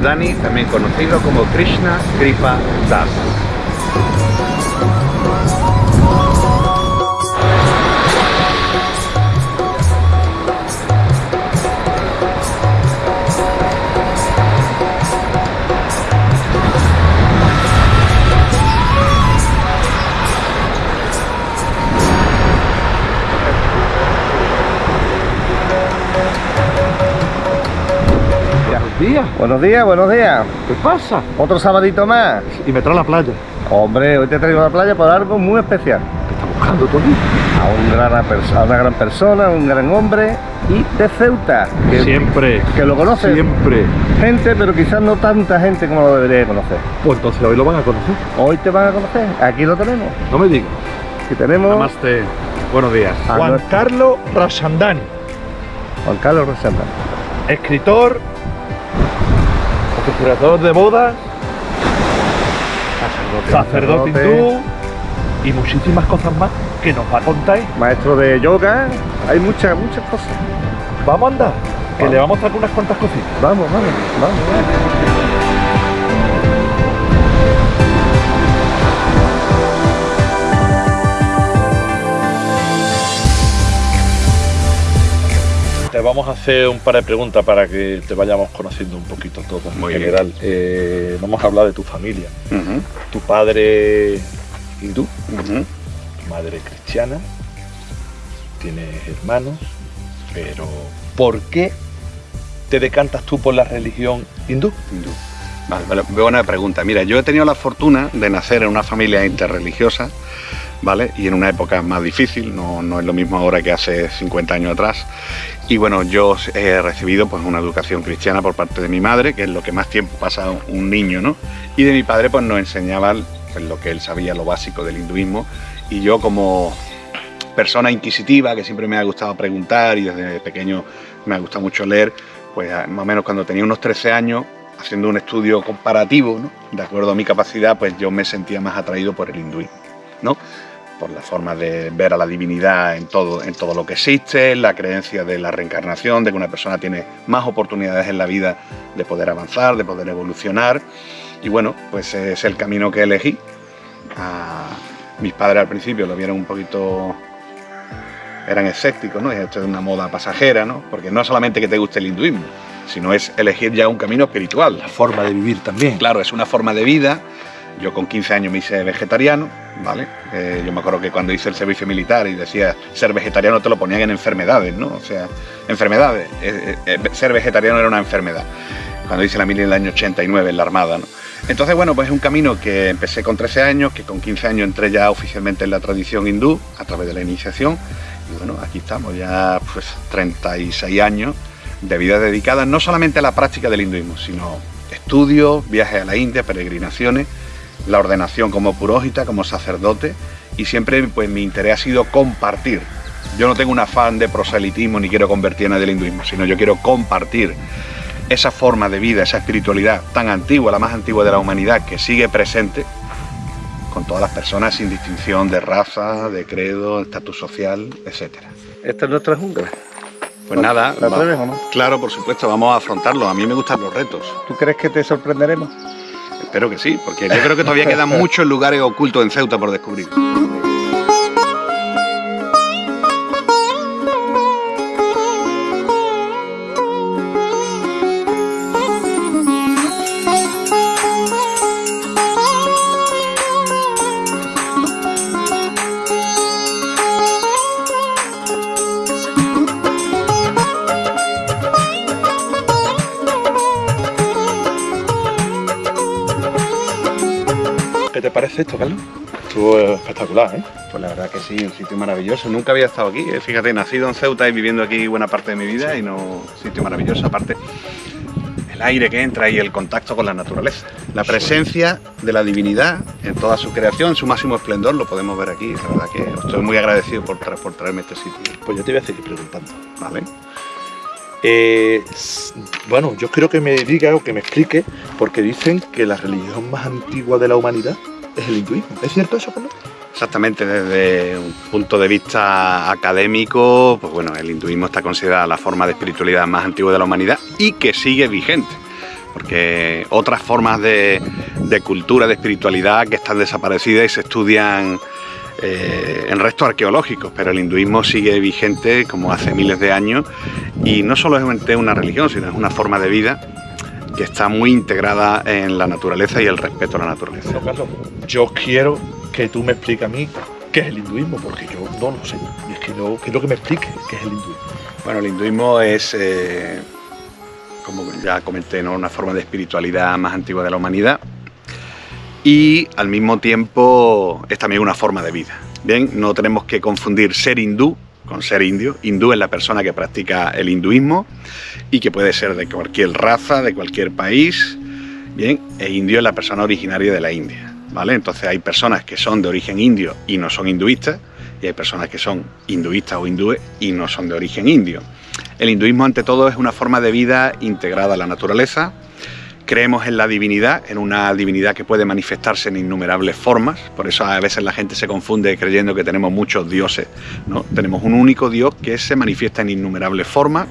Ramchandani, también conocido como Krishna Kripa Das. Buenos días, buenos días. ¿Qué pasa? Otro sabadito más. Y me trae a la playa. Hombre, hoy te traigo a la playa por algo muy especial. ¿Qué estás buscando tú aquí? A, un gran, a una gran persona, un gran hombre y de Ceuta. Que, Siempre. Que lo conoce. Siempre. Gente, pero quizás no tanta gente como lo debería conocer. Pues entonces hoy lo van a conocer. Hoy te van a conocer. Aquí lo tenemos. No me digas. Aquí tenemos Namaste. Buenos días. a Juan nuestro- Carlos Rasandani. Juan Carlos Rosenda. Escritor. Configurador de bodas. Sacerdote hindú. Y muchísimas cosas más que nos va a contar. Maestro de yoga. Hay muchas, muchas cosas. Vamos a andar. Que le vamos a traer unas cuantas cositas. Vamos, vamos, vamos. vamos. Vamos a hacer un par de preguntas para que te vayamos conociendo un poquito todo en Muy bien. general. Eh, vamos a hablar de tu familia. Tu padre hindú, tu madre cristiana, tienes hermanos, pero ¿por qué te decantas tú por la religión hindú? Hindú. Vale, vale, buena pregunta. Mira, yo he tenido la fortuna de nacer en una familia interreligiosa, Y en una época más difícil, no, no es lo mismo ahora que hace 50 años atrás. Y bueno, yo he recibido pues una educación cristiana por parte de mi madre, que es lo que más tiempo pasa un niño, ¿no? Y de mi padre pues nos enseñaba pues, lo que él sabía, lo básico del hinduismo. Y yo como persona inquisitiva, que siempre me ha gustado preguntar y desde pequeño me ha gustado mucho leer, pues más o menos cuando tenía unos 13 años, haciendo un estudio comparativo, ¿no? de acuerdo a mi capacidad, pues yo me sentía más atraído por el hinduismo, ¿no? Por la forma de ver a la divinidad en todo, en todo lo que existe, la creencia de la reencarnación, de que una persona tiene más oportunidades en la vida de poder avanzar, de poder evolucionar. Y bueno, pues es el camino que elegí. Ah, mis padres al principio lo vieron un poquito eran escépticos, ¿no? Esto es una moda pasajera, ¿no? Porque no solamente que te guste el hinduismo, sino es elegir ya un camino espiritual. La forma de vivir también. Claro, es una forma de vida. Yo con 15 años me hice vegetariano, ¿vale? Eh, yo me acuerdo que cuando hice el servicio militar y decía ser vegetariano te lo ponían en enfermedades, ¿no? O sea, enfermedades. Eh, eh, ser vegetariano era una enfermedad. Cuando hice la mili en el año 89 en la Armada. Entonces, bueno, pues es un camino que empecé con 13 años, que con 15 años entré ya oficialmente en la tradición hindú a través de la iniciación. Y bueno, aquí estamos ya pues 36 años de vida dedicada no solamente a la práctica del hinduismo, sino estudios, viajes a la India, peregrinaciones, la ordenación como purógita, como sacerdote y siempre pues mi interés ha sido compartir. Yo no tengo un afán de proselitismo ni quiero convertir a nadie al hinduismo, sino yo quiero compartir esa forma de vida, esa espiritualidad tan antigua, la más antigua de la humanidad, que sigue presente con todas las personas sin distinción de raza, de credo, estatus social, etcétera. Esta es nuestra jungla. Pues nada, ¿La atreves no? claro, por supuesto, vamos a afrontarlo. A mí me gustan los retos. ¿Tú crees que te sorprenderemos? Espero que sí, porque yo creo que todavía quedan muchos lugares ocultos en Ceuta por descubrir. Esto, Carlos? Estuvo espectacular, ¿eh? Pues la verdad que sí, un sitio maravilloso. Nunca había estado aquí. eh. Fíjate, nacido en Ceuta y viviendo aquí buena parte de mi vida y no un sitio maravilloso. Aparte, el aire que entra y el contacto con la naturaleza. La presencia de la divinidad en toda su creación, su máximo esplendor, lo podemos ver aquí. La verdad que estoy muy agradecido por, tra- por traerme este sitio. Pues yo te voy a seguir preguntando. ¿Vale? Eh, bueno, yo quiero que me diga o que me explique, porque dicen que la religión más antigua de la humanidad es el hinduismo. ¿Es cierto eso, Carlos? Exactamente, desde un punto de vista académico, pues bueno, el hinduismo está considerada la forma de espiritualidad más antigua de la humanidad y que sigue vigente, porque otras formas de, cultura, de espiritualidad que están desaparecidas y se estudian eh, en restos arqueológicos, pero el hinduismo sigue vigente como hace miles de años y no solo es una religión, sino es una forma de vida que está muy integrada en la naturaleza y el respeto a la naturaleza. yo quiero que tú me expliques a mí qué es el hinduismo, porque yo no lo sé. Y es que no, quiero que me explique qué es el hinduismo. Bueno, el hinduismo es, eh, como ya comenté, ¿no? una forma de espiritualidad más antigua de la humanidad y al mismo tiempo es también una forma de vida. Bien, no tenemos que confundir ser hindú con ser indio. Hindú es la persona que practica el hinduismo y que puede ser de cualquier raza, de cualquier país. Bien, e indio es la persona originaria de la India. Entonces hay personas que son de origen indio y no son hinduistas, y hay personas que son hinduistas o hindúes y no son de origen indio. El hinduismo ante todo es una forma de vida integrada a la naturaleza, creemos en la divinidad, en una divinidad que puede manifestarse en innumerables formas, por eso a veces la gente se confunde creyendo que tenemos muchos dioses, ¿no? Tenemos un único Dios que se manifiesta en innumerables formas,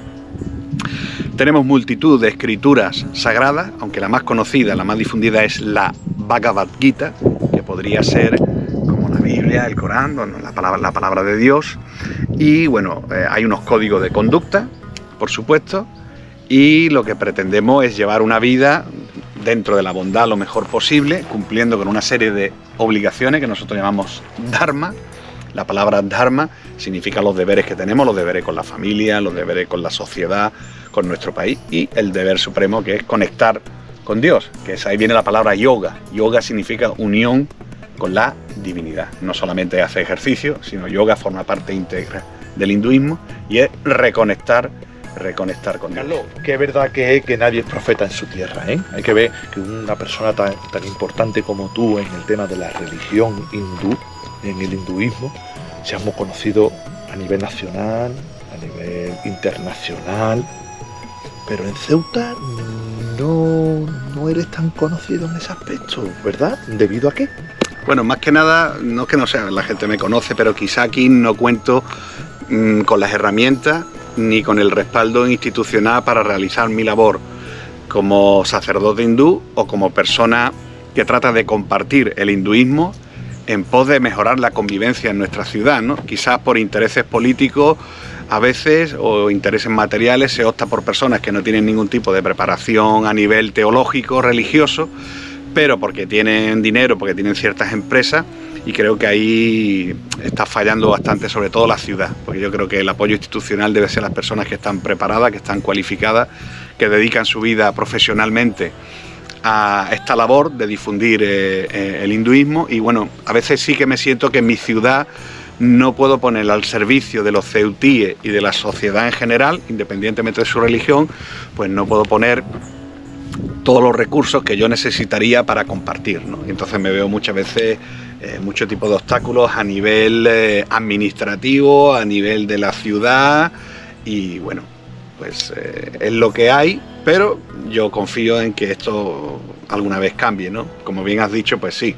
tenemos multitud de escrituras sagradas, aunque la más conocida, la más difundida es la Bhagavad Gita, que podría ser como la Biblia, el Corán, la palabra, la palabra de Dios. Y bueno, eh, hay unos códigos de conducta, por supuesto, y lo que pretendemos es llevar una vida dentro de la bondad lo mejor posible, cumpliendo con una serie de obligaciones que nosotros llamamos Dharma. La palabra Dharma significa los deberes que tenemos, los deberes con la familia, los deberes con la sociedad, con nuestro país y el deber supremo que es conectar con Dios, que es ahí viene la palabra yoga. Yoga significa unión con la divinidad. No solamente hace ejercicio, sino yoga forma parte íntegra del hinduismo y es reconectar reconectar con Dios. Carlos, qué verdad que es que nadie es profeta en su tierra, ¿eh? Hay que ver que una persona tan, tan importante como tú en el tema de la religión hindú, en el hinduismo, seamos conocidos a nivel nacional, a nivel internacional, pero en Ceuta no, no eres tan conocido en ese aspecto, ¿verdad? ¿Debido a qué? Bueno, más que nada, no es que no sea, la gente me conoce, pero quizá aquí no cuento mm, con las herramientas ni con el respaldo institucional para realizar mi labor como sacerdote hindú o como persona que trata de compartir el hinduismo en pos de mejorar la convivencia en nuestra ciudad, ¿no? Quizás por intereses políticos a veces o intereses materiales se opta por personas que no tienen ningún tipo de preparación a nivel teológico, religioso, pero porque tienen dinero, porque tienen ciertas empresas y creo que ahí está fallando bastante, sobre todo la ciudad, porque yo creo que el apoyo institucional debe ser las personas que están preparadas, que están cualificadas, que dedican su vida profesionalmente a esta labor de difundir eh, eh, el hinduismo y bueno, a veces sí que me siento que en mi ciudad no puedo poner al servicio de los ceutíes y de la sociedad en general, independientemente de su religión, pues no puedo poner todos los recursos que yo necesitaría para compartir. ¿no? entonces me veo muchas veces eh, mucho tipo de obstáculos a nivel eh, administrativo, a nivel de la ciudad y bueno, pues eh, es lo que hay, pero yo confío en que esto alguna vez cambie, ¿no? Como bien has dicho, pues sí,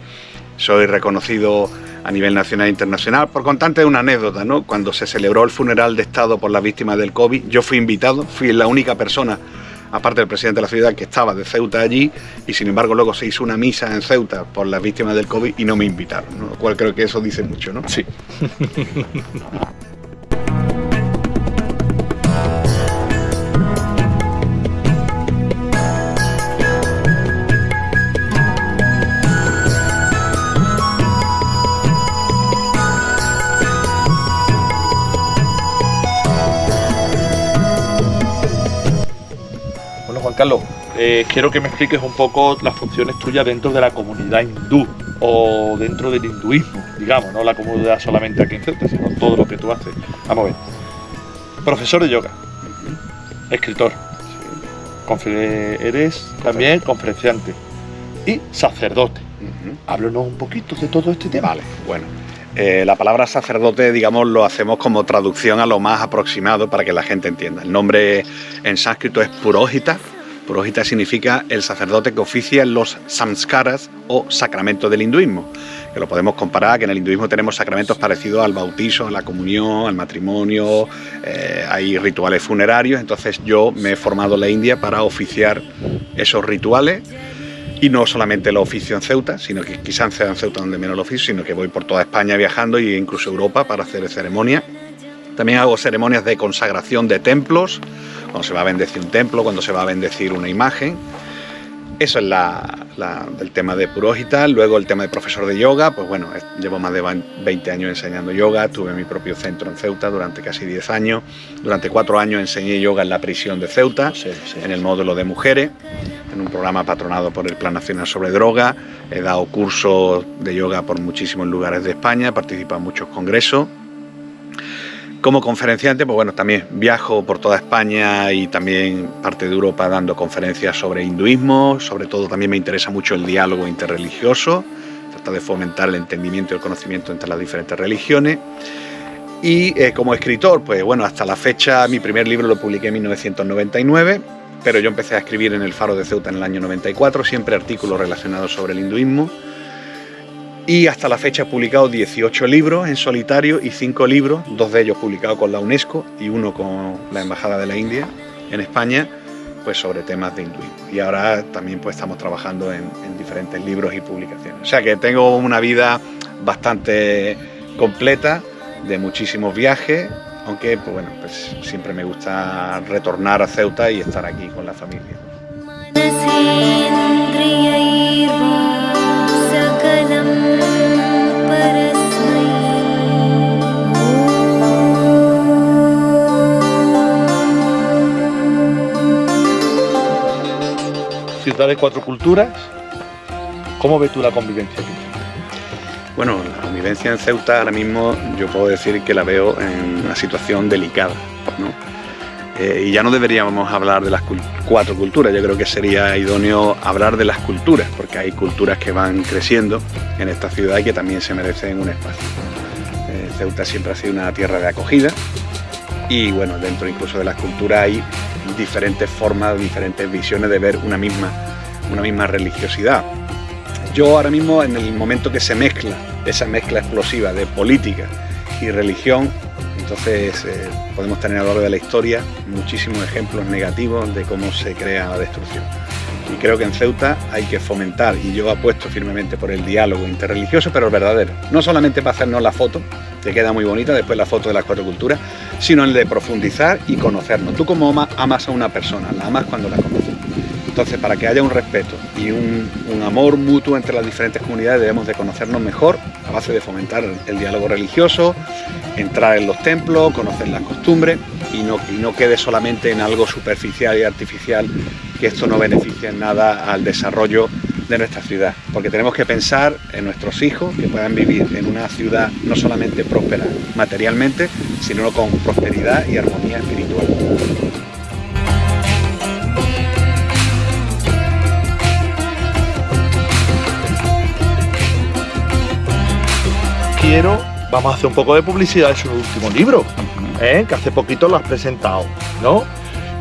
soy reconocido a nivel nacional e internacional. Por contarte una anécdota, ¿no? Cuando se celebró el funeral de Estado por las víctimas del COVID, yo fui invitado, fui la única persona, aparte del presidente de la ciudad, que estaba de Ceuta allí, y sin embargo luego se hizo una misa en Ceuta por las víctimas del COVID y no me invitaron, lo cual creo que eso dice mucho, ¿no? Sí. Carlos, eh, quiero que me expliques un poco las funciones tuyas dentro de la comunidad hindú o dentro del hinduismo, digamos, no la comunidad solamente aquí en Ceuta, sino todo lo que tú haces. Vamos a ver. Profesor de yoga, escritor, eres también conferenciante y sacerdote. Háblanos un poquito de todo este tema. Vale, bueno. Eh, la palabra sacerdote, digamos, lo hacemos como traducción a lo más aproximado para que la gente entienda. El nombre en sánscrito es Purohita, Purohita significa el sacerdote que oficia los samskaras o sacramentos del hinduismo, que lo podemos comparar, que en el hinduismo tenemos sacramentos parecidos al bautizo, a la comunión, al matrimonio, eh, hay rituales funerarios, entonces yo me he formado en la India para oficiar esos rituales y no solamente lo oficio en Ceuta, sino que quizás en Ceuta donde menos lo oficio, sino que voy por toda España viajando e incluso Europa para hacer ceremonias. También hago ceremonias de consagración de templos, cuando se va a bendecir un templo, cuando se va a bendecir una imagen. Eso es la, el tema de Purohita. Luego el tema de profesor de yoga, pues bueno, llevo más de 20 años enseñando yoga, tuve mi propio centro en Ceuta durante casi 10 años. Durante 4 años enseñé yoga en la prisión de Ceuta, en el módulo de mujeres en un programa patronado por el Plan Nacional sobre Droga. He dado cursos de yoga por muchísimos lugares de España, he participado en muchos congresos. Como conferenciante, pues bueno, también viajo por toda España y también parte de Europa dando conferencias sobre hinduismo, sobre todo también me interesa mucho el diálogo interreligioso, trata de fomentar el entendimiento y el conocimiento entre las diferentes religiones. Y eh, como escritor, pues bueno, hasta la fecha mi primer libro lo publiqué en 1999, pero yo empecé a escribir en el Faro de Ceuta en el año 94, siempre artículos relacionados sobre el hinduismo. Y hasta la fecha he publicado 18 libros en solitario y 5 libros, dos de ellos publicados con la UNESCO y uno con la Embajada de la India en España, pues sobre temas de hinduismo. Y ahora también pues estamos trabajando en, en diferentes libros y publicaciones. O sea que tengo una vida bastante completa, de muchísimos viajes, aunque pues bueno, pues siempre me gusta retornar a Ceuta y estar aquí con la familia. Ciudad de cuatro culturas, ¿cómo ves tú la convivencia aquí? Bueno, la convivencia en Ceuta ahora mismo yo puedo decir que la veo en una situación delicada. Eh, y ya no deberíamos hablar de las cuatro culturas, yo creo que sería idóneo hablar de las culturas, porque hay culturas que van creciendo en esta ciudad y que también se merecen un espacio. Eh, Ceuta siempre ha sido una tierra de acogida y bueno, dentro incluso de las culturas hay diferentes formas, diferentes visiones de ver una misma, una misma religiosidad yo ahora mismo, en el momento que se mezcla, esa mezcla explosiva de política y religión, entonces eh, podemos tener a lo largo de la historia muchísimos ejemplos negativos de cómo se crea la destrucción. Y creo que en Ceuta hay que fomentar, y yo apuesto firmemente por el diálogo interreligioso, pero el verdadero. No solamente para hacernos la foto, que queda muy bonita, después la foto de las cuatro culturas, sino el de profundizar y conocernos. Tú como amas a una persona, la amas cuando la conoces. Entonces, para que haya un respeto y un, amor mutuo entre las diferentes comunidades, debemos de conocernos mejor a base de fomentar el, diálogo religioso, entrar en los templos, conocer las costumbres y no, y no quede solamente en algo superficial y artificial, que esto no beneficie en nada al desarrollo de nuestra ciudad, porque tenemos que pensar en nuestros hijos que puedan vivir en una ciudad no solamente próspera materialmente, sino con prosperidad y armonía espiritual. vamos a hacer un poco de publicidad de su último libro, ¿eh? que hace poquito lo has presentado, ¿no?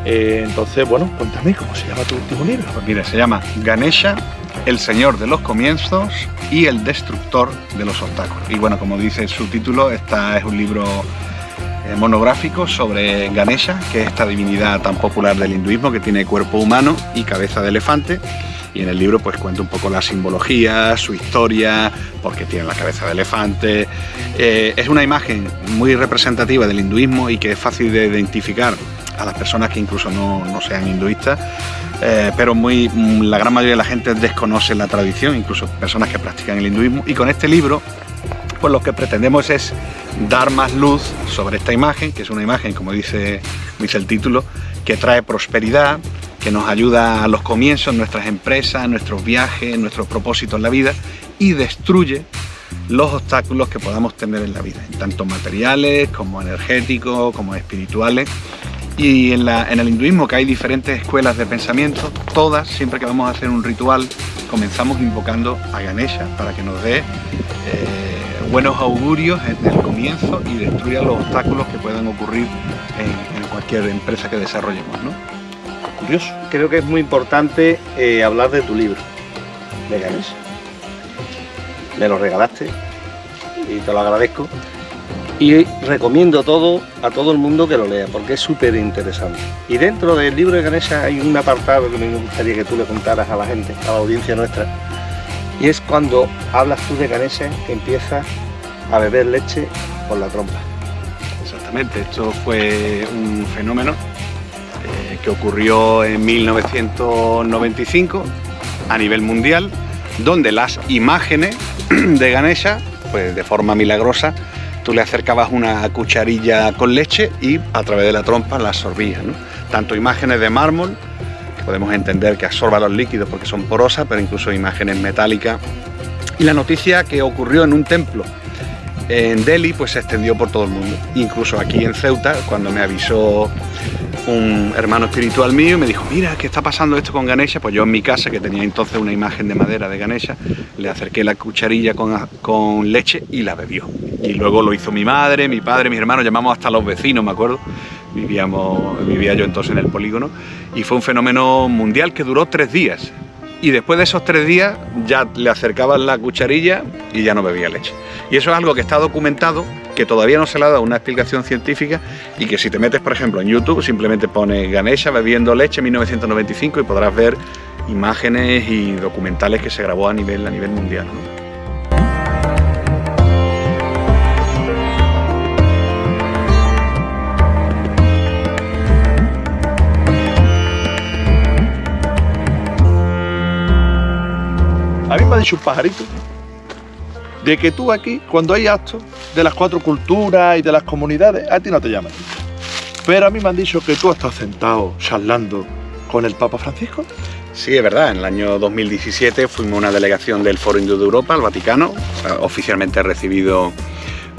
Eh, entonces, bueno, cuéntame cómo se llama tu último libro. Pues mira, se llama Ganesha, el señor de los comienzos y el destructor de los obstáculos. Y bueno, como dice su título, esta es un libro eh, monográfico sobre Ganesha, que es esta divinidad tan popular del hinduismo que tiene cuerpo humano y cabeza de elefante y en el libro pues cuento un poco la simbología, su historia, porque tiene la cabeza de elefante. Eh, es una imagen muy representativa del hinduismo y que es fácil de identificar a las personas que incluso no, no sean hinduistas, eh, pero muy, la gran mayoría de la gente desconoce la tradición, incluso personas que practican el hinduismo. Y con este libro, pues lo que pretendemos es dar más luz sobre esta imagen, que es una imagen, como dice, dice el título, que trae prosperidad, que nos ayuda a los comienzos, nuestras empresas, nuestros viajes, nuestros propósitos en la vida y destruye los obstáculos que podamos tener en la vida, tanto materiales como energéticos, como espirituales. Y en, el hinduismo, que hay diferentes escuelas de pensamiento, todas, siempre que vamos a hacer un ritual, comenzamos invocando a Ganesha para que nos dé eh, buenos augurios en el comienzo y destruya los obstáculos que puedan ocurrir en, en cualquier empresa que desarrollemos. ¿no? curioso. Creo que es muy importante eh, hablar de tu libro, de Ganesha. Me lo regalaste y te lo agradezco. Y recomiendo todo a todo el mundo que lo lea, porque es súper interesante. Y dentro del libro de Ganesha hay un apartado que me gustaría que tú le contaras a la gente, a la audiencia nuestra. Y es cuando hablas tú de Ganesha que empiezas a beber leche por la trompa. Exactamente, esto fue un fenómeno eh, que ocurrió en 1995 a nivel mundial, donde las imágenes de Ganesha, pues de forma milagrosa, tú le acercabas una cucharilla con leche y a través de la trompa la absorbías. ¿no? Tanto imágenes de mármol, que podemos entender que absorba los líquidos porque son porosas, pero incluso imágenes metálicas. Y la noticia que ocurrió en un templo en Delhi pues se extendió por todo el mundo. Incluso aquí en Ceuta, cuando me avisó un hermano espiritual mío y me dijo, mira, ¿qué está pasando esto con Ganesha? Pues yo en mi casa, que tenía entonces una imagen de madera de Ganesha, le acerqué la cucharilla con, con leche y la bebió. Y luego lo hizo mi madre, mi padre, mis hermanos, llamamos hasta los vecinos, me acuerdo. Vivíamos, vivía yo entonces en el polígono y fue un fenómeno mundial que duró tres días y después de esos tres días ya le acercaban la cucharilla y ya no bebía leche. Y eso es algo que está documentado, que todavía no se le ha dado una explicación científica y que si te metes, por ejemplo, en YouTube, simplemente pone Ganesha bebiendo leche en 1995 y podrás ver imágenes y documentales que se grabó a nivel, a nivel mundial. Un pajarito de que tú aquí, cuando hay actos de las cuatro culturas y de las comunidades, a ti no te llaman. Pero a mí me han dicho que tú estás sentado charlando con el Papa Francisco. Sí, es verdad. En el año 2017 fuimos una delegación del Foro Hindú de Europa, al Vaticano, oficialmente recibido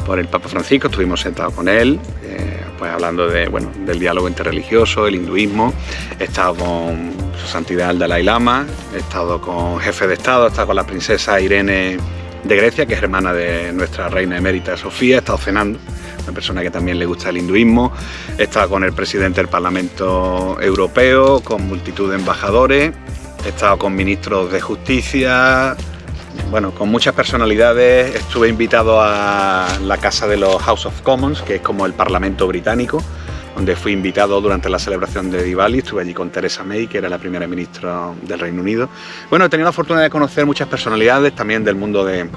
por el Papa Francisco. Estuvimos sentados con él, eh, pues hablando de, bueno, del diálogo interreligioso, el hinduismo. He estado con su santidad el Dalai Lama, he estado con jefe de Estado, he estado con la princesa Irene de Grecia, que es hermana de nuestra reina emérita Sofía, he estado cenando, una persona que también le gusta el hinduismo, he estado con el presidente del Parlamento Europeo, con multitud de embajadores, he estado con ministros de justicia, bueno, con muchas personalidades, estuve invitado a la casa de los House of Commons, que es como el Parlamento británico, donde fui invitado durante la celebración de Diwali, estuve allí con Theresa May, que era la primera ministra del Reino Unido. Bueno, he tenido la fortuna de conocer muchas personalidades también del mundo de,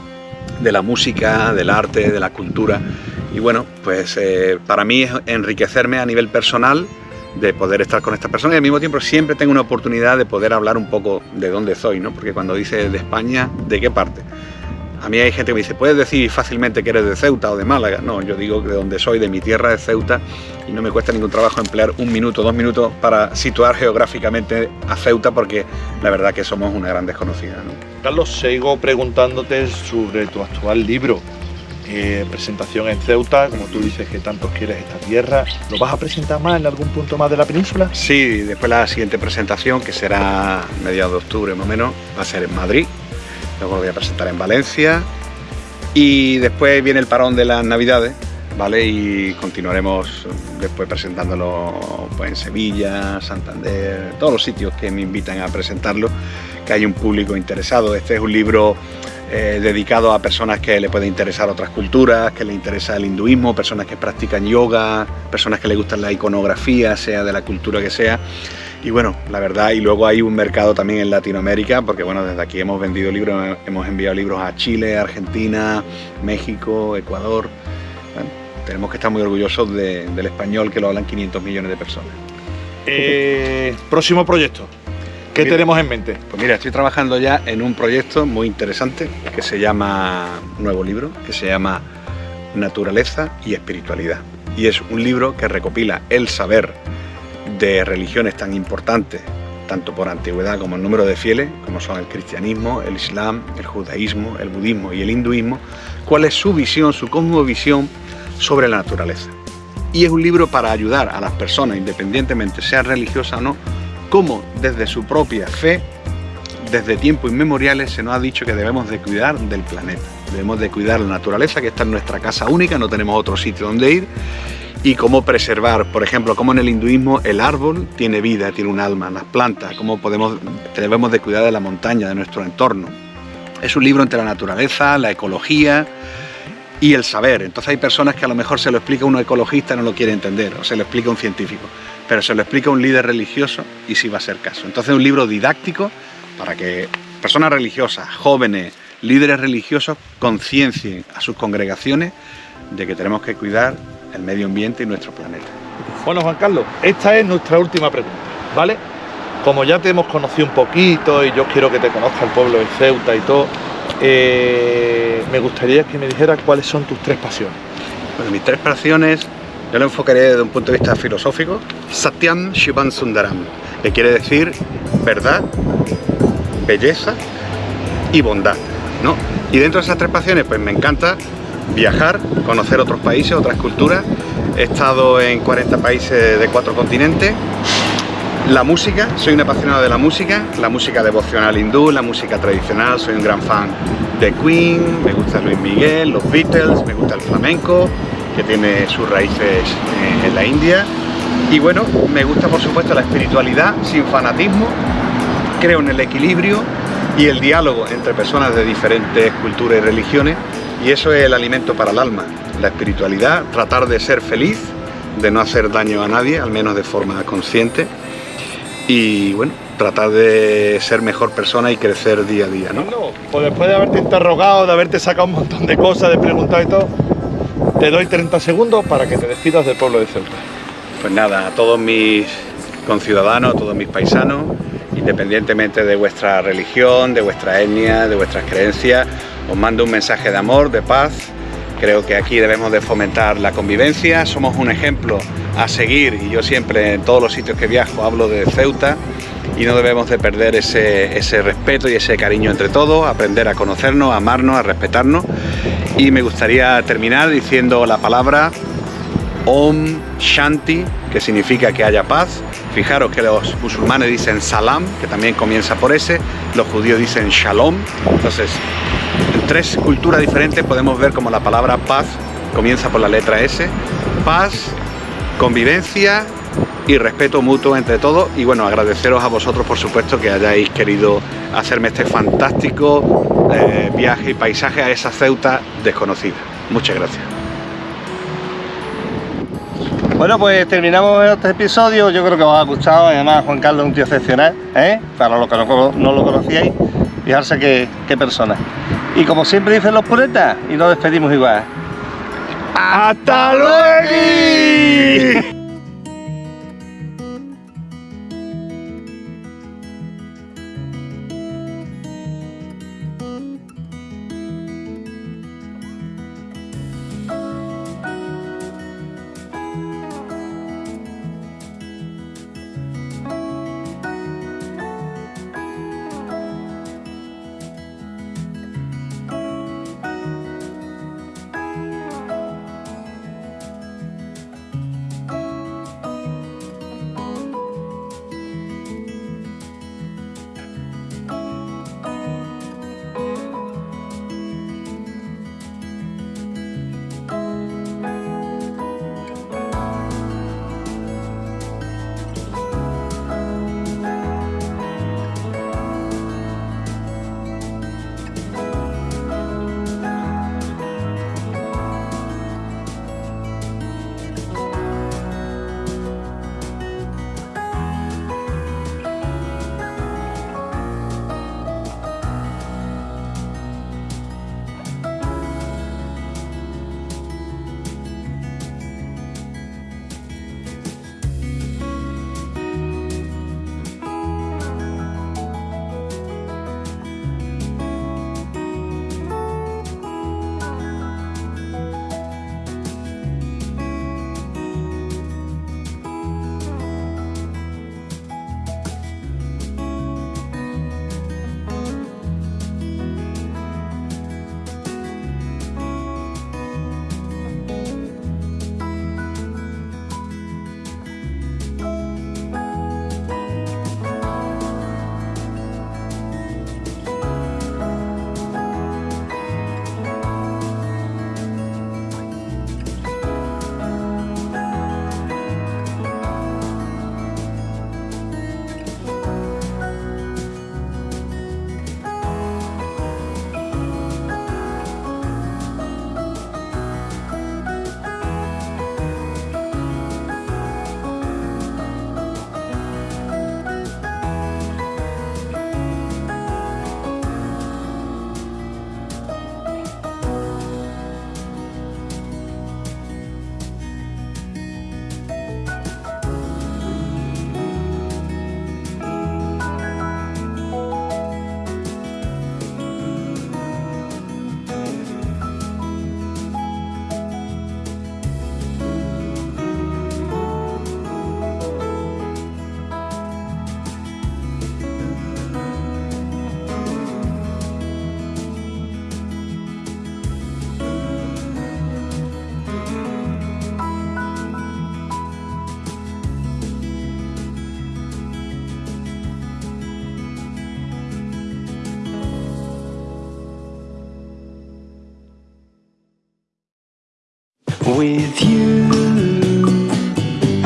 la música, del arte, de la cultura, y bueno, pues eh, para mí es enriquecerme a nivel personal, de poder estar con estas personas y al mismo tiempo siempre tengo una oportunidad de poder hablar un poco de dónde soy, ¿no? Porque cuando dices de España, ¿de qué parte? A mí hay gente que me dice, ¿puedes decir fácilmente que eres de Ceuta o de Málaga? No, yo digo que de donde soy, de mi tierra de Ceuta, y no me cuesta ningún trabajo emplear un minuto, dos minutos para situar geográficamente a Ceuta, porque la verdad que somos una gran desconocida. ¿no? Carlos, sigo preguntándote sobre tu actual libro, eh, presentación en Ceuta, como tú dices que tanto quieres esta tierra. ¿Lo vas a presentar más en algún punto más de la península? Sí, después la siguiente presentación, que será mediados de octubre más o menos, va a ser en Madrid. Luego lo voy a presentar en Valencia. Y después viene el parón de las Navidades, ¿vale? Y continuaremos después presentándolo pues, en Sevilla, Santander, todos los sitios que me invitan a presentarlo, que hay un público interesado. Este es un libro eh, dedicado a personas que le puede interesar otras culturas, que le interesa el hinduismo, personas que practican yoga, personas que le gustan la iconografía, sea de la cultura que sea. Y bueno, la verdad, y luego hay un mercado también en Latinoamérica, porque bueno, desde aquí hemos vendido libros, hemos enviado libros a Chile, Argentina, México, Ecuador. Tenemos que estar muy orgullosos de, del español que lo hablan 500 millones de personas. Eh, próximo proyecto. ¿Qué Mira. tenemos en mente? Pues mira, estoy trabajando ya en un proyecto muy interesante que se llama, nuevo libro, que se llama Naturaleza y Espiritualidad. Y es un libro que recopila el saber de religiones tan importantes, tanto por antigüedad como el número de fieles, como son el cristianismo, el islam, el judaísmo, el budismo y el hinduismo, cuál es su visión, su cosmovisión sobre la naturaleza. Y es un libro para ayudar a las personas, independientemente sea religiosa o no, cómo desde su propia fe, desde tiempos inmemoriales, se nos ha dicho que debemos de cuidar del planeta. Debemos de cuidar la naturaleza, que está en nuestra casa única, no tenemos otro sitio donde ir. y cómo preservar, por ejemplo, cómo en el hinduismo el árbol tiene vida, tiene un alma, las plantas, cómo podemos, debemos de cuidar de la montaña, de nuestro entorno. Es un libro entre la naturaleza, la ecología y el saber. Entonces hay personas que a lo mejor se lo explica un ecologista no lo quiere entender, o se lo explica un científico, pero se lo explica un líder religioso y sí va a ser caso. Entonces es un libro didáctico para que personas religiosas, jóvenes, líderes religiosos conciencien a sus congregaciones de que tenemos que cuidar el medio ambiente y nuestro planeta. Bueno, Juan Carlos, esta es nuestra última pregunta, ¿vale? Como ya te hemos conocido un poquito y yo quiero que te conozca el pueblo de Ceuta y todo, eh, me gustaría que me dijeras cuáles son tus tres pasiones. Bueno, mis tres pasiones yo lo enfocaré desde un punto de vista filosófico. Satyam Shivan Sundaram, que quiere decir verdad, belleza y bondad. ¿no? Y dentro de esas tres pasiones, pues me encanta viajar, conocer otros países, otras culturas. He estado en 40 países de cuatro continentes. La música, soy un apasionado de la música, la música devocional hindú, la música tradicional, soy un gran fan de Queen, me gusta Luis Miguel, los Beatles, me gusta el flamenco, que tiene sus raíces en la India. Y bueno, me gusta por supuesto la espiritualidad sin fanatismo, creo en el equilibrio y el diálogo entre personas de diferentes culturas y religiones y eso es el alimento para el alma, la espiritualidad, tratar de ser feliz, de no hacer daño a nadie, al menos de forma consciente y bueno, tratar de ser mejor persona y crecer día a día, ¿no? pues después de haberte interrogado, de haberte sacado un montón de cosas, de preguntar y todo, te doy 30 segundos para que te despidas del pueblo de Ceuta. Pues nada, a todos mis conciudadanos, a todos mis paisanos, independientemente de vuestra religión, de vuestra etnia, de vuestras creencias, os mando un mensaje de amor, de paz. Creo que aquí debemos de fomentar la convivencia, somos un ejemplo a seguir y yo siempre en todos los sitios que viajo hablo de Ceuta y no debemos de perder ese, ese respeto y ese cariño entre todos, aprender a conocernos, a amarnos, a respetarnos y me gustaría terminar diciendo la palabra Om Shanti, que significa que haya paz. Fijaros que los musulmanes dicen Salam, que también comienza por ese, los judíos dicen Shalom. Entonces, en tres culturas diferentes podemos ver como la palabra paz comienza por la letra S. Paz, convivencia y respeto mutuo entre todos. Y bueno, agradeceros a vosotros, por supuesto, que hayáis querido hacerme este fantástico eh, viaje y paisaje a esa Ceuta desconocida. Muchas gracias. Bueno, pues terminamos este episodio. Yo creo que os ha gustado. Además, Juan Carlos es un tío excepcional, ¿eh? Para los que no, lo conocíais, fijarse qué, qué persona. Y como siempre dicen los puretas, y nos despedimos igual. ¡Hasta luego!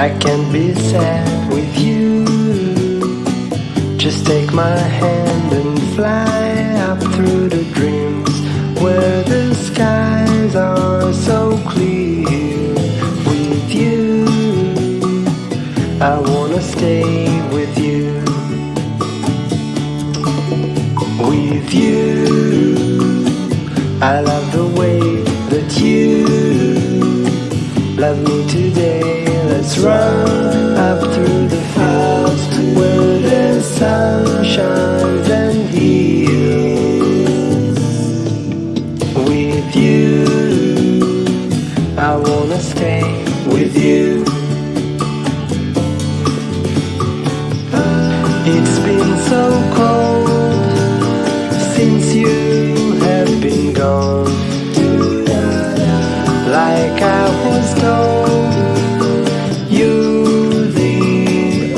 I can't be sad with you. Just take my hand and fly up through the dreams where the skies are so clear. With you, I wanna stay with you. With you, I love the way that you love me today. Let's run up through the fields where the sun shines